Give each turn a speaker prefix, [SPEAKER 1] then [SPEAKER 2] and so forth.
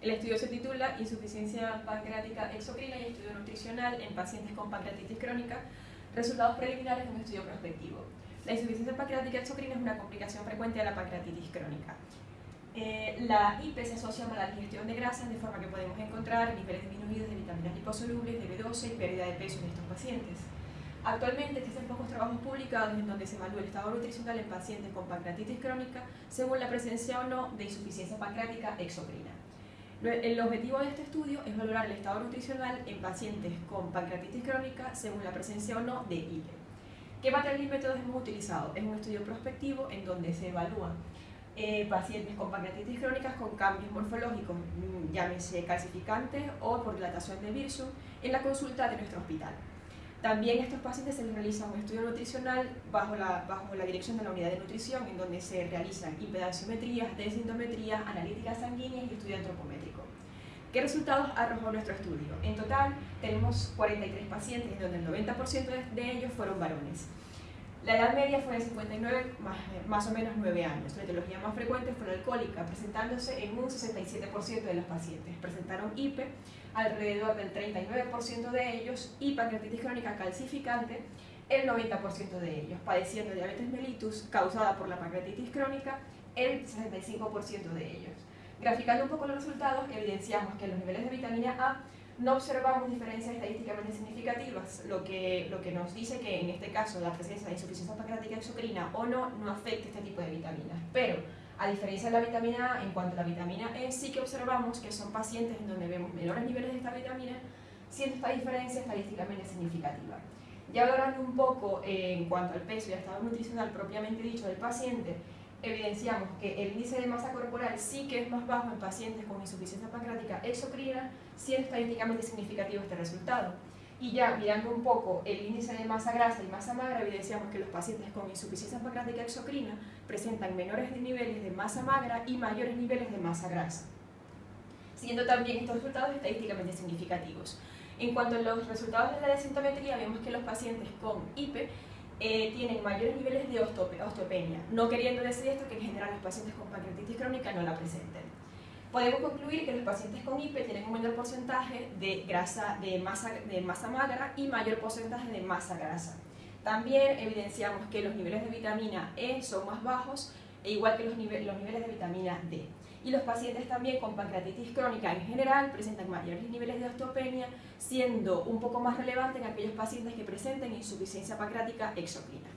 [SPEAKER 1] El estudio se titula Insuficiencia pancreática exocrina y estudio nutricional en pacientes con pancreatitis crónica, resultados preliminares de un estudio prospectivo. La insuficiencia pancreática exocrina es una complicación frecuente de la pancreatitis crónica. Eh, la IP se asocia a mala digestión de grasas, de forma que podemos encontrar niveles disminuidos de vitaminas liposolubles, de B12 y pérdida de peso en estos pacientes. Actualmente existen pocos trabajos publicados en donde se evalúa el estado nutricional en pacientes con pancreatitis crónica según la presencia o no de insuficiencia pancreática exocrina. El objetivo de este estudio es valorar el estado nutricional en pacientes con pancreatitis crónica según la presencia o no de IPE. ¿Qué materiales y métodos hemos utilizado? Es un estudio prospectivo en donde se evalúan eh, pacientes con pancreatitis crónicas con cambios morfológicos, mm, llámese calcificantes o por dilatación de Birsum, en la consulta de nuestro hospital. También estos pacientes se les realiza un estudio nutricional bajo la, bajo la dirección de la unidad de nutrición, en donde se realizan impedanciometrías, densintometrías, analíticas sanguíneas y estudio antropométrico. ¿Qué resultados arrojó nuestro estudio? En total tenemos 43 pacientes, donde el 90% de ellos fueron varones. La edad media fue de 59, más, más, o menos 9 años. La etiología más frecuente fue la alcohólica, presentándose en un 67% de los pacientes. Presentaron IPE, alrededor del 39% de ellos, y pancreatitis crónica calcificante, el 90% de ellos, padeciendo diabetes mellitus causada por la pancreatitis crónica, el 65% de ellos. Graficando un poco los resultados, evidenciamos que los niveles de vitamina A no observamos diferencias estadísticamente significativas, lo que, lo que nos dice que en este caso la presencia de insuficiencia pancreática exocrina o no, no afecta este tipo de vitaminas. Pero, a diferencia de la vitamina A, en cuanto a la vitamina E, sí que observamos que son pacientes en donde vemos menores niveles de esta vitamina, siendo esta diferencia estadísticamente significativa. Ya hablando un poco eh, en cuanto al peso y al estado nutricional propiamente dicho del paciente, evidenciamos que el índice de masa corporal sí que es más bajo en pacientes con insuficiencia pancreática exocrina, siendo estadísticamente significativo este resultado. Y ya mirando un poco el índice de masa grasa y masa magra, evidenciamos que los pacientes con insuficiencia pancreática exocrina presentan menores niveles de masa magra y mayores niveles de masa grasa, siendo también estos resultados estadísticamente significativos. En cuanto a los resultados de la desintometría, vemos que los pacientes con IPE eh, tienen mayores niveles de osteopenia, no queriendo decir esto que en general los pacientes con pancreatitis crónica no la presenten. Podemos concluir que los pacientes con IPE tienen un menor porcentaje de, grasa, de, masa, de masa magra y mayor porcentaje de masa grasa. También evidenciamos que los niveles de vitamina E son más bajos, e igual que los, los niveles de vitamina D y los pacientes también con pancreatitis crónica en general presentan mayores niveles de osteopenia, siendo un poco más relevante en aquellos pacientes que presenten insuficiencia pancreática exocrina.